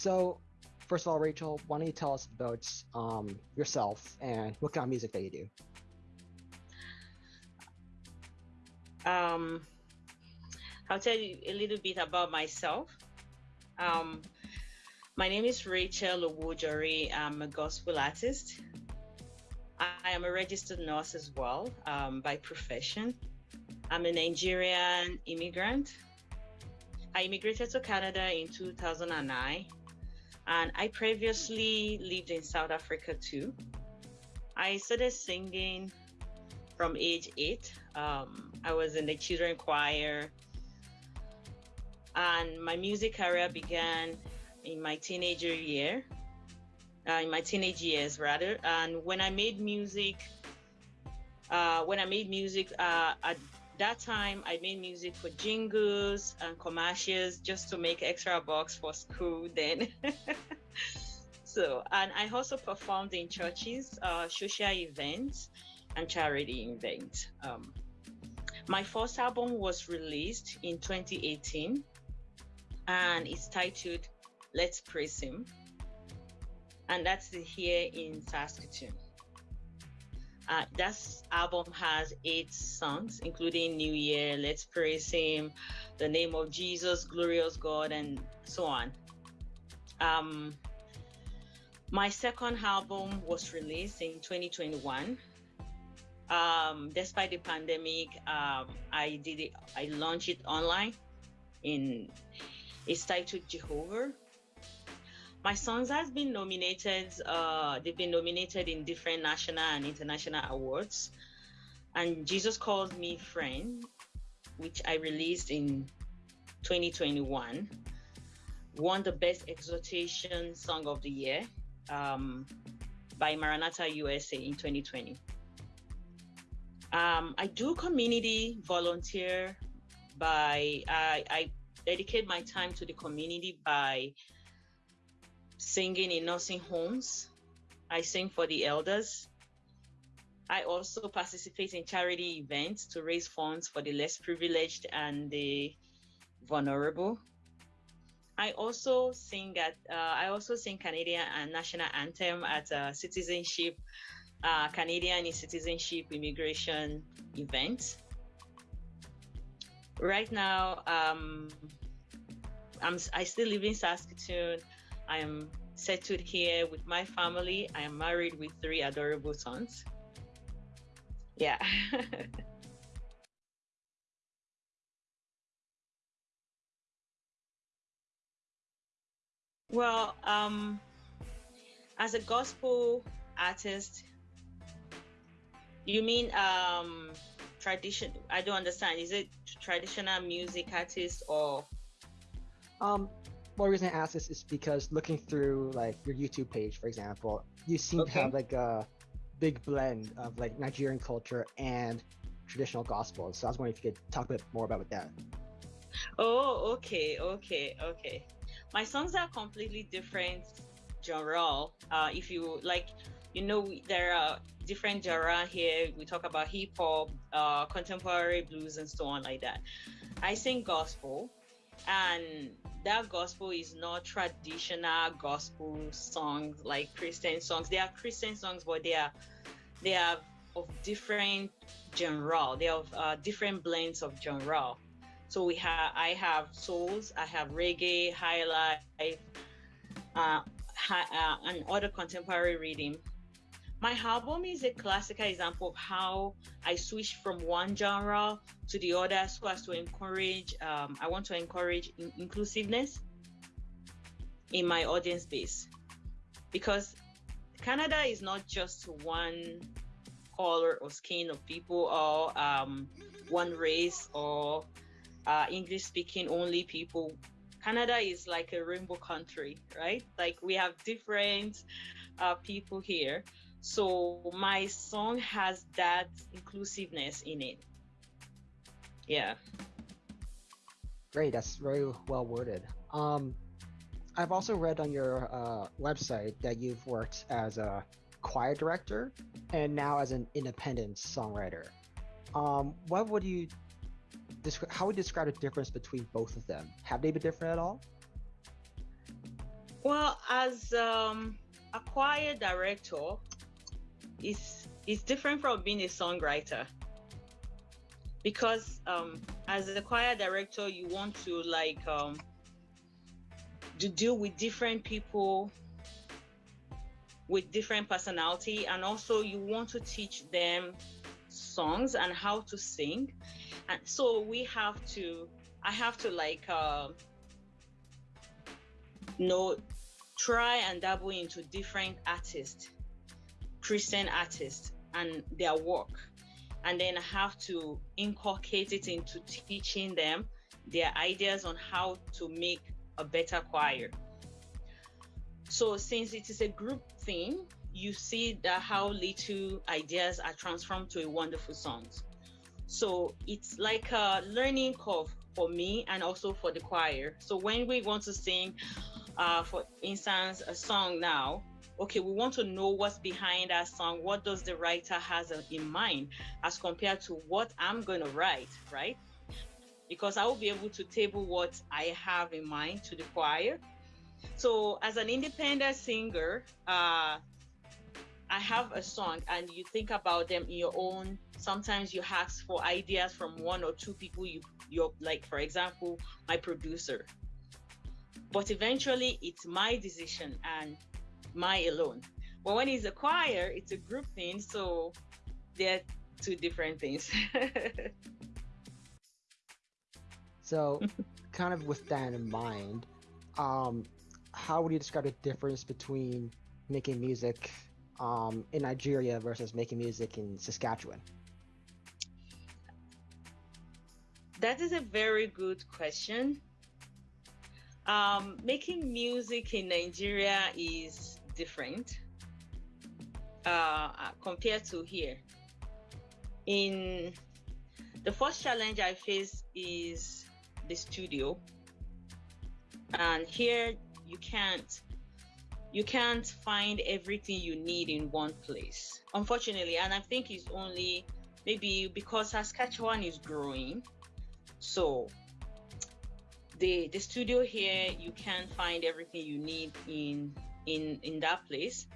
So, first of all, Rachel, why don't you tell us about um, yourself and what kind of music that you do? Um, I'll tell you a little bit about myself. Um, my name is Rachel Owojori. I'm a gospel artist. I am a registered nurse as well um, by profession. I'm a Nigerian immigrant. I immigrated to Canada in 2009 and I previously lived in South Africa too. I started singing from age eight. Um, I was in the children choir, and my music career began in my teenager year, uh, in my teenage years rather. And when I made music, uh, when I made music uh, at that time, I made music for jingles and commercials just to make extra bucks for school then. so, and I also performed in churches, uh, social events, and charity events. Um, my first album was released in 2018 and it's titled Let's Praise Him. And that's here in Saskatoon. Uh, that album has eight songs, including New Year, Let's Praise Him, The Name of Jesus, Glorious God, and so on. Um, my second album was released in 2021. Um, despite the pandemic, um, I did it. I launched it online. In it's titled Jehovah. My songs has been nominated. Uh, they've been nominated in different national and international awards. And Jesus Calls Me Friend, which I released in 2021, won the Best Exhortation Song of the Year um, by Maranatha USA in 2020. Um, I do community volunteer by I, I dedicate my time to the community by singing in nursing homes. I sing for the elders. I also participate in charity events to raise funds for the less privileged and the vulnerable. I also sing at uh, I also sing Canadian and national anthem at a citizenship uh, Canadian citizenship immigration event. Right now, um, I'm I still live in Saskatoon. I am settled here with my family. I am married with three adorable sons. Yeah. well, um, as a gospel artist, you mean um, tradition? I don't understand. Is it traditional music artist or? Um, one reason I ask this is because looking through like your YouTube page, for example, you seem okay. to have like a big blend of like Nigerian culture and traditional gospel. So I was wondering if you could talk a bit more about that. Oh, okay, okay, okay. My songs are completely different genre. Uh, if you like, you know, there are different genre here. We talk about hip hop, uh, contemporary blues, and so on like that. I sing gospel, and that gospel is not traditional gospel songs like Christian songs. They are Christian songs, but they are they are of different genre. They are uh, different blends of genre. So we have I have souls, I have reggae, high life, uh, high, uh, and other contemporary rhythm. My album is a classical example of how I switched from one genre to the other so as to encourage, um, I want to encourage in- inclusiveness in my audience base. Because Canada is not just one color or skin of people or um, one race or uh, English speaking only people. Canada is like a rainbow country, right? Like we have different uh, people here. So my song has that inclusiveness in it. Yeah. Great, that's very well worded. Um, I've also read on your uh, website that you've worked as a choir director and now as an independent songwriter. Um, what would you describe? How would you describe the difference between both of them? Have they been different at all? Well, as um, a choir director, is is different from being a songwriter because um, as a choir director, you want to like um, to deal with different people with different personality, and also you want to teach them songs and how to sing, and so we have to. I have to like. Uh, know try and dabble into different artists christian artists and their work and then have to inculcate it into teaching them their ideas on how to make a better choir. So since it is a group thing you see that how little ideas are transformed to a wonderful songs so it's like a learning curve for me and also for the choir. So when we want to sing uh, for instance, a song now, okay, we want to know what's behind that song. What does the writer has in mind as compared to what I'm going to write, right? Because I will be able to table what I have in mind to the choir. So as an independent singer, uh, I have a song and you think about them in your own. Sometimes you ask for ideas from one or two people you you're like, for example, my producer but eventually, it's my decision and my alone. But when it's a choir, it's a group thing. So they're two different things. so, kind of with that in mind, um, how would you describe the difference between making music um, in Nigeria versus making music in Saskatchewan? That is a very good question. Um, making music in Nigeria is different uh, compared to here. In the first challenge I face is the studio, and here you can't you can't find everything you need in one place, unfortunately. And I think it's only maybe because Saskatchewan is growing, so the the studio here you can find everything you need in in in that place.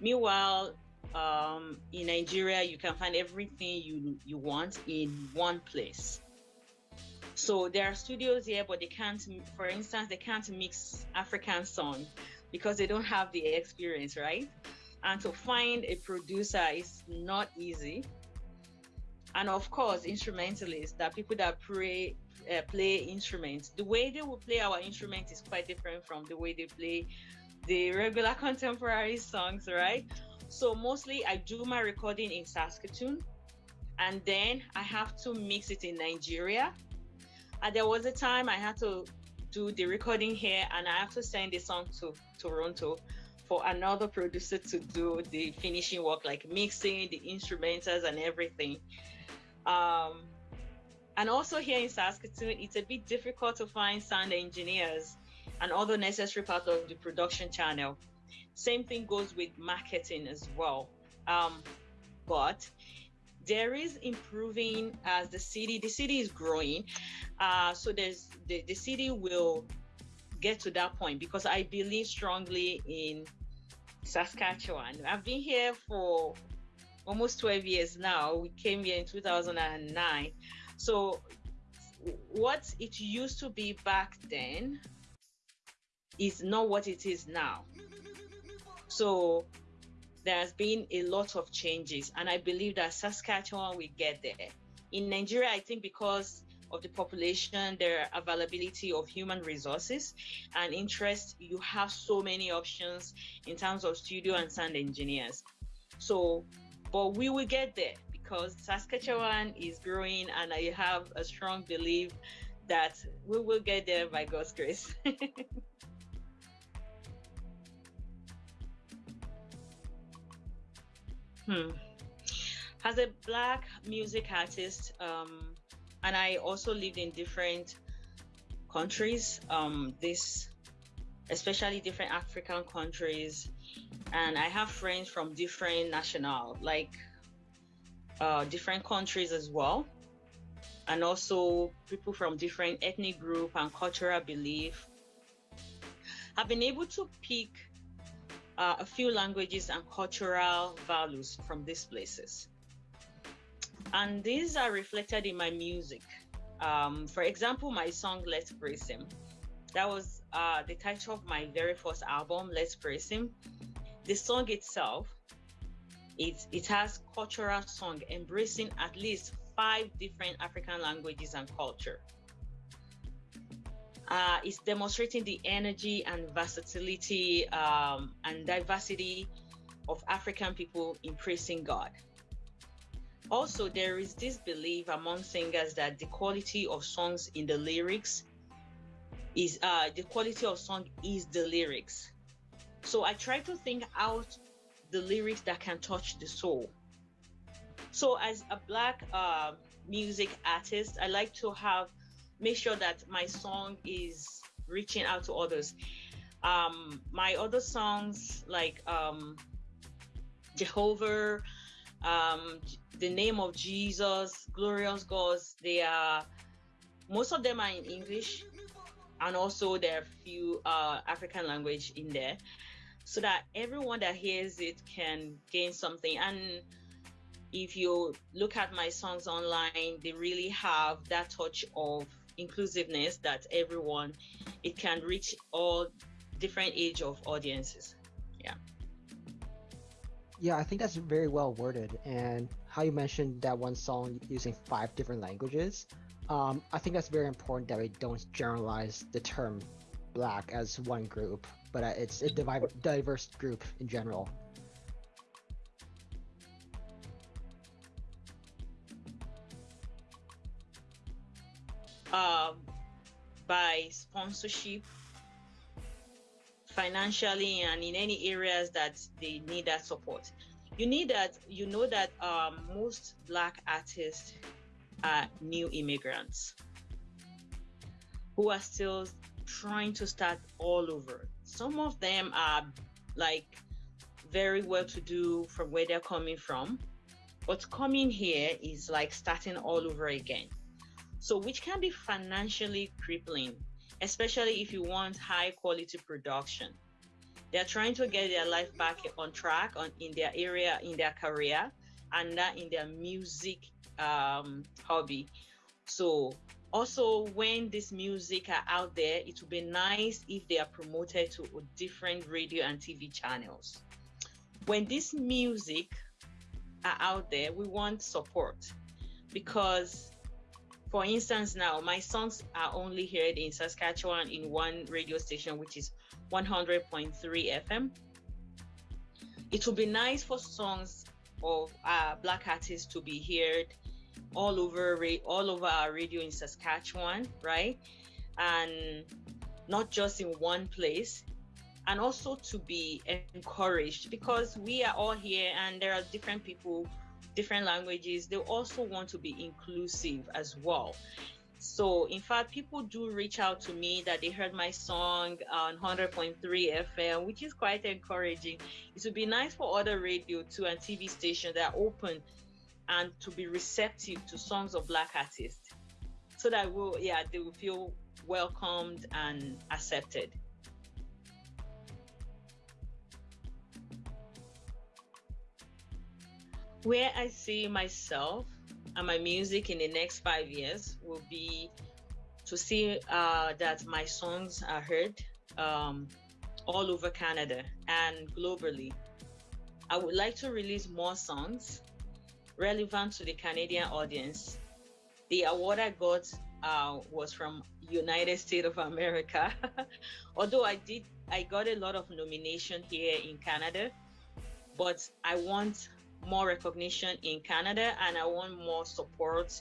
Meanwhile um, in nigeria you can find everything you you want in one place. So there are studios here but they can't for instance they can't mix african song because they don't have the experience right? And to find a producer is not easy. And of course instrumentalists that people that play uh, play instruments. The way they will play our instrument is quite different from the way they play the regular contemporary songs, right? So mostly I do my recording in Saskatoon and then I have to mix it in Nigeria. And there was a time I had to do the recording here and I have to send the song to Toronto for another producer to do the finishing work, like mixing the instrumentals and everything. Um, and also here in Saskatoon, it's a bit difficult to find sound engineers and other necessary part of the production channel. Same thing goes with marketing as well. Um, but there is improving as the city, the city is growing. Uh, so there's the, the city will get to that point because I believe strongly in Saskatchewan. I've been here for almost 12 years now. We came here in 2009. So, what it used to be back then is not what it is now. So, there's been a lot of changes, and I believe that Saskatchewan will get there. In Nigeria, I think because of the population, their availability of human resources and interest, you have so many options in terms of studio and sound engineers. So, but we will get there because Saskatchewan is growing, and I have a strong belief that we will get there by God's grace. hmm. As a black music artist, um, and I also lived in different countries, um, this especially different African countries, and I have friends from different national, like uh, different countries as well, and also people from different ethnic group and cultural belief. I've been able to pick uh, a few languages and cultural values from these places. And these are reflected in my music. Um, for example, my song Let's Praise Him. That was uh, the title of my very first album, Let's Praise Him. The song itself, it, it has cultural song embracing at least five different African languages and culture. Uh, it's demonstrating the energy and versatility um, and diversity of African people in praising God. Also, there is this belief among singers that the quality of songs in the lyrics is uh, the quality of song is the lyrics. So I try to think out the lyrics that can touch the soul. So as a black uh, music artist, I like to have make sure that my song is reaching out to others. Um, my other songs like um, Jehovah, um, the name of Jesus, Glorious Gods, they are most of them are in English, and also there are a few uh, African language in there, so that everyone that hears it can gain something. And if you look at my songs online, they really have that touch of inclusiveness that everyone it can reach all different age of audiences. Yeah. Yeah i think that's very well worded and how you mentioned that one song using five different languages um, i think that's very important that we don't generalize the term black as one group but uh, it's a diverse group in general um, by sponsorship financially and in any areas that they need that support. You need that you know that um, most black artists are new immigrants who are still trying to start all over. Some of them are like very well to do from where they're coming from but coming here is like starting all over again so which can be financially crippling, especially if you want high quality production. They're trying to get their life back on track on in their area, in their career, and that in their music um, hobby. So also when this music are out there, it would be nice if they are promoted to different radio and TV channels. When this music are out there, we want support because for instance, now my songs are only heard in Saskatchewan in one radio station, which is 100.3 FM. It would be nice for songs of uh, black artists to be heard all over all over our radio in Saskatchewan, right? And not just in one place, and also to be encouraged because we are all here and there are different people different languages, they also want to be inclusive as well. So, in fact, people do reach out to me that they heard my song on 100.3 FM, which is quite encouraging. It would be nice for other radio too and TV stations that are open and to be receptive to songs of Black artists, so that will yeah they will feel welcomed and accepted. Where I see myself and my music in the next five years will be to see uh, that my songs are heard um, all over Canada and globally. I would like to release more songs relevant to the Canadian audience. The award I got uh, was from United States of America. Although I did, I got a lot of nomination here in Canada, but I want more recognition in Canada and I want more support.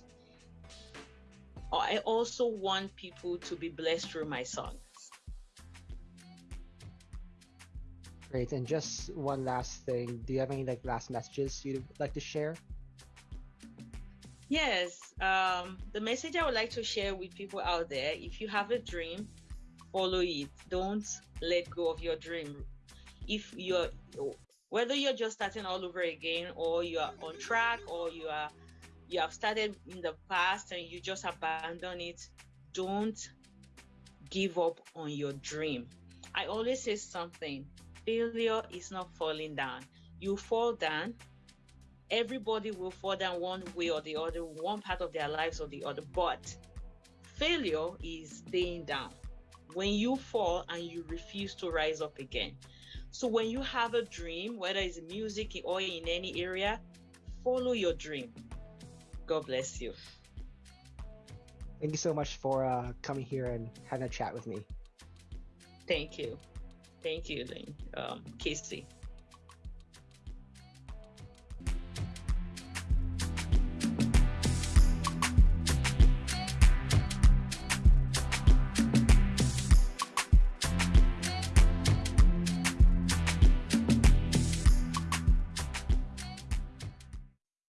I also want people to be blessed through my songs. Great. And just one last thing. Do you have any like last messages you'd like to share? Yes. Um, the message I would like to share with people out there if you have a dream, follow it. Don't let go of your dream. If you're whether you're just starting all over again or you are on track or you are you have started in the past and you just abandon it don't give up on your dream I always say something failure is not falling down. You fall down, everybody will fall down one way or the other, one part of their lives or the other. But failure is staying down. When you fall and you refuse to rise up again. So when you have a dream, whether it's music or in any area, follow your dream. God bless you. Thank you so much for uh, coming here and having a chat with me. Thank you. Thank you. Um, Casey.